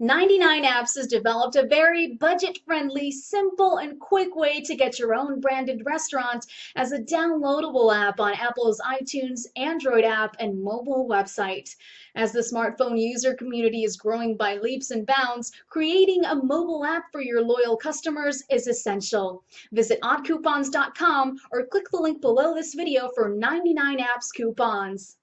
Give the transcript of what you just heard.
99 Apps has developed a very budget-friendly, simple, and quick way to get your own branded restaurant as a downloadable app on Apple's iTunes, Android app, and mobile website. As the smartphone user community is growing by leaps and bounds, creating a mobile app for your loyal customers is essential. Visit oddcoupons.com or click the link below this video for 99 Apps coupons.